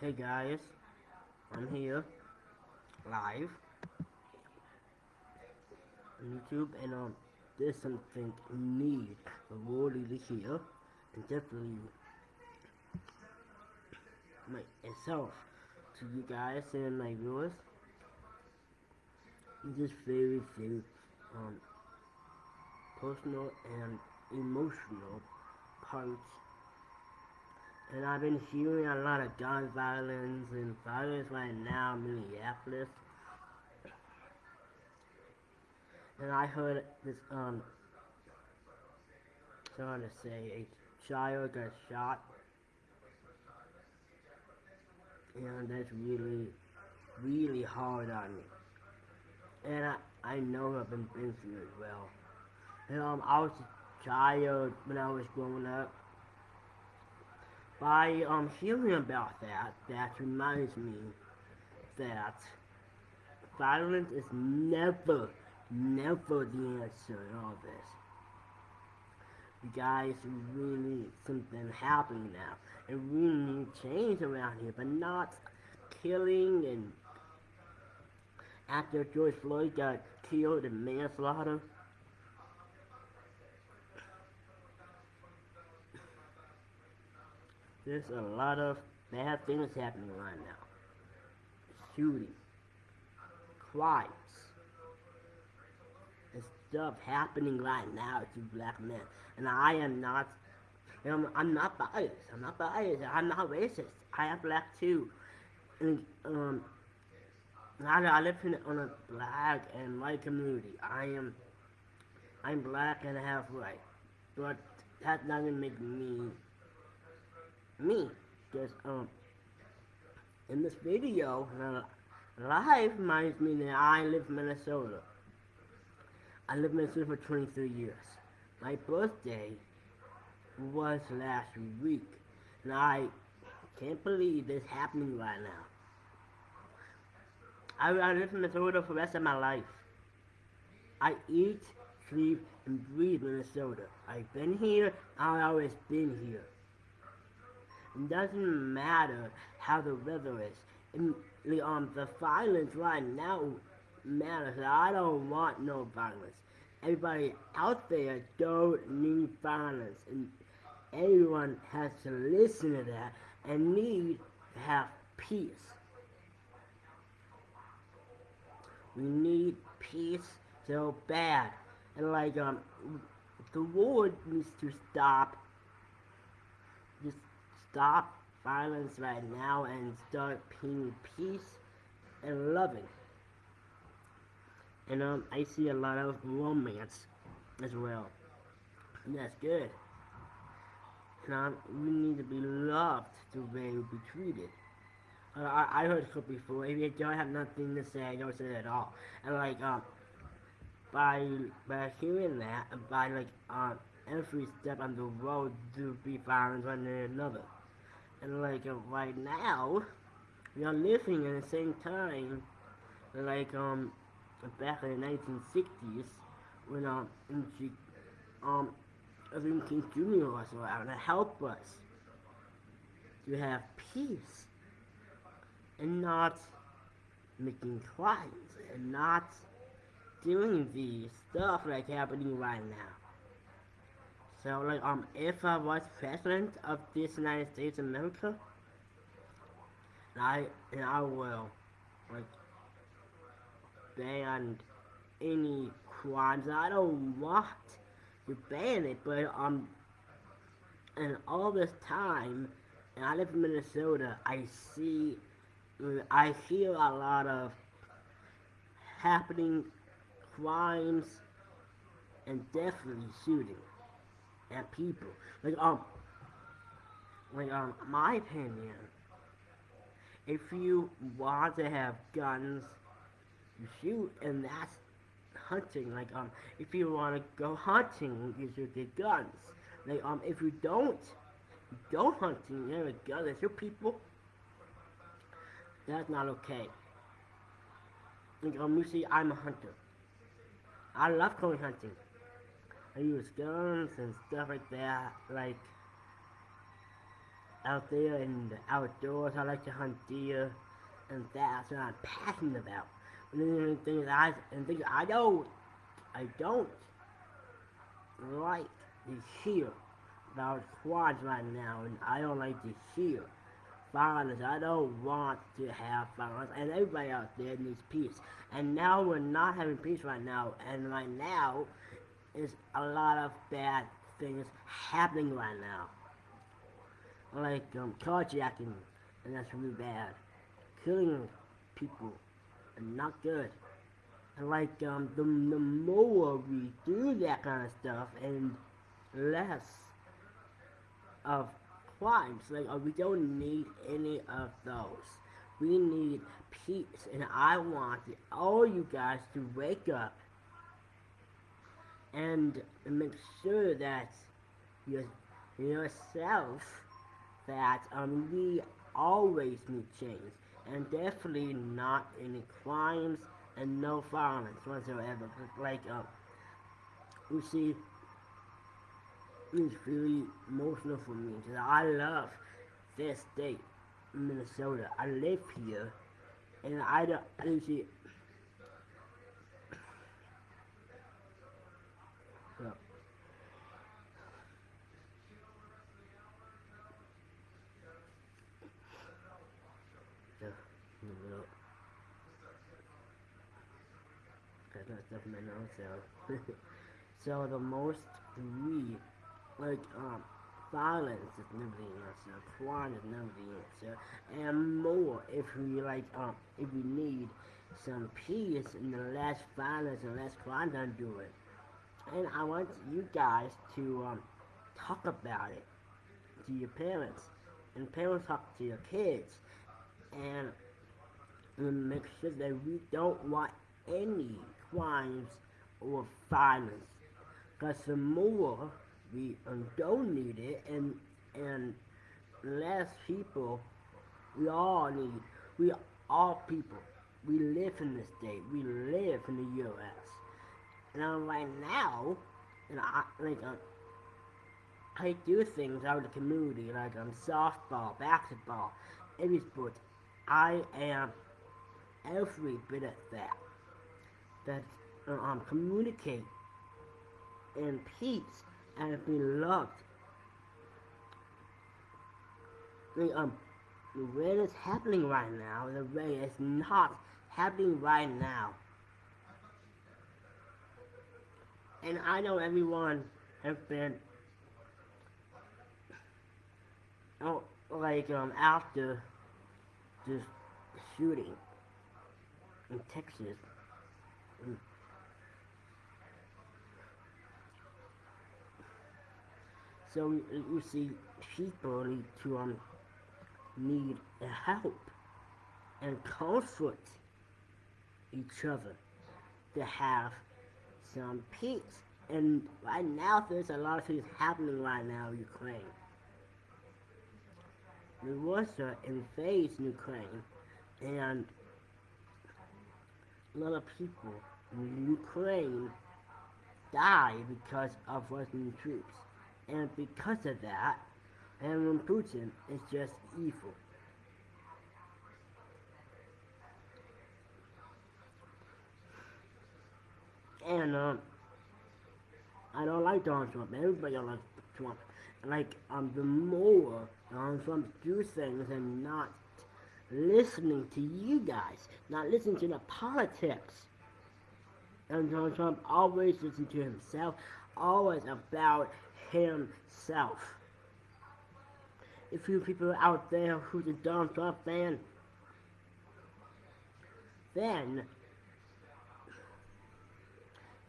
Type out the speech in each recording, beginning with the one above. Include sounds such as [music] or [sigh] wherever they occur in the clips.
Hey guys, I'm here, live, on YouTube, and um, there's something world to hear, and definitely myself to you guys and my viewers. Just very, very um, personal and emotional parts and I've been hearing a lot of gun violence and violence right now in Minneapolis. And I heard this, um, trying to say, a child got shot. And that's really, really hard on me. And I, I know I've been through it as well. And um, I was a child when I was growing up by um hearing about that, that reminds me that violence is never, never the answer in all this. You guys really need something happening now. And we need change around here, but not killing and after George Floyd got killed in manslaughter. There's a lot of bad things happening right now. Shooting, crimes, and stuff happening right now to black men. And I am not, I'm, I'm not biased. I'm not biased. I'm not racist. I am black too. And um, I, I live in on a black and white community. I am, I'm black and half white, but that doesn't make me me because um in this video uh, live reminds me that I live in Minnesota. I lived in Minnesota for 23 years. My birthday was last week and I can't believe this happening right now. I, I live in Minnesota for the rest of my life. I eat, sleep, and breathe Minnesota. I've been here, I've always been here. It doesn't matter how the weather is. And, um, the violence right now matters. I don't want no violence. Everybody out there don't need violence. And everyone has to listen to that and need to have peace. We need peace so bad. And like, um, the war needs to stop stop violence right now and start being peace and loving. And um, I see a lot of romance as well. And that's good. And um, we need to be loved the way we be treated. Uh, I, I heard it before, if you don't have nothing to say, don't say it at all. And like, um, by, by hearing that, by like, um, every step on the road to be violent one another. And like uh, right now, we are living in the same time, like um, back in the 1960s, when um, um, Lincoln Jr. was around to help us to have peace and not making crimes and not doing the stuff like happening right now. So, like, um, if I was president of this United States of America, I, and I will, like, ban any crimes. I don't want to ban it, but, um, and all this time, and I live in Minnesota, I see, I hear a lot of happening crimes and definitely shooting at people. Like um like um my opinion if you want to have guns you shoot and that's hunting. Like um if you want to go hunting you should get guns. Like um if you don't you go hunting you have a gun. That's your people that's not okay. Like um you see I'm a hunter. I love going hunting I use guns and stuff like that. Like, out there in the outdoors. I like to hunt deer, and that's what I'm passionate about. And the things I and things I don't, I don't like to hear about quads right now, and I don't like to hear violence. I don't want to have violence, and everybody out there needs peace. And now we're not having peace right now, and right now is a lot of bad things happening right now. Like um, carjacking, and that's really bad. Killing people, and not good. And like um, the, the more we do that kind of stuff, and less of crimes, like uh, we don't need any of those. We need peace, and I want all you guys to wake up and make sure that you yourself that um, we always need change and definitely not any crimes and no violence whatsoever. Like um, you see, it's really emotional for me because I love this state, Minnesota. I live here, and I don't. You see, stuff in my nose, so. [laughs] so the most we, like, um, violence is never the answer, crime is never the answer, and more if we, like, um, if we need some peace and the less violence and less crime, then do it. And I want you guys to, um, talk about it to your parents, and parents talk to your kids, and, and make sure that we don't want any crimes or violence. Because the more we don't need it and and less people we all need we all people. We live in this state we live in the US and right now and I like uh, I do things out in the community like um softball basketball every sport I am every bit of that that um, communicate in peace and be loved. The, um, the way it's happening right now, the way it's not happening right now. And I know everyone has been, oh, like, um, after this shooting in Texas, so you see, people need to um, need help and comfort each other to have some peace. And right now, there's a lot of things happening right now in Ukraine. Russia invades Ukraine, and a lot of people in Ukraine die because of Russian troops. And because of that, and Putin is just evil. And, um, I don't like Donald Trump. Everybody don't like Trump. Like, um, the more Donald Trump do things and not listening to you guys, not listening to the politics. And Donald Trump always listens to himself, always about himself. If you people out there who's a Donald Trump fan, then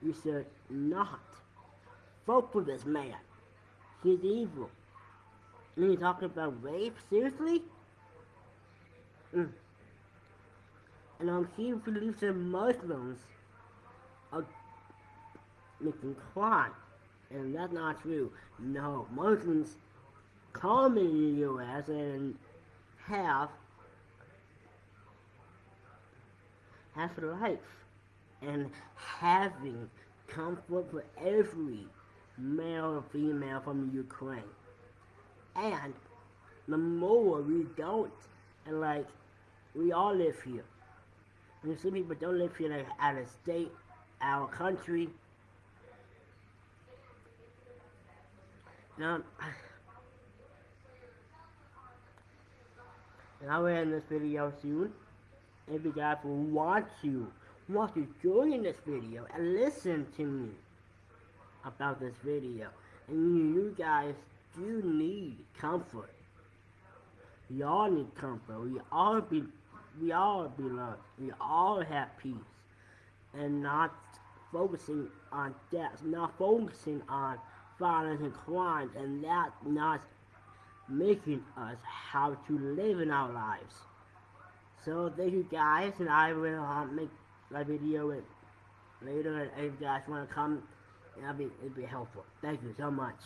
you should not vote for this man. He's evil. And you're talking about rape? Seriously? Mm. And um, he believes that Muslims are making crime. And that's not true. No, Muslims come in the U.S. and have have life and having comfort for every male or female from Ukraine. And the more we don't. And like, we all live here. And some people don't live here like out of state, our country. Now, and I will end this video soon. If you guys want to, want to join this video and listen to me about this video. And you guys do need comfort. We all need comfort. We all be we all belong. We all have peace. And not focusing on death, not focusing on violence and crime, and that not making us how to live in our lives. So thank you guys, and I will uh, make a video later. If you guys want to come, it'll be, it'll be helpful. Thank you so much.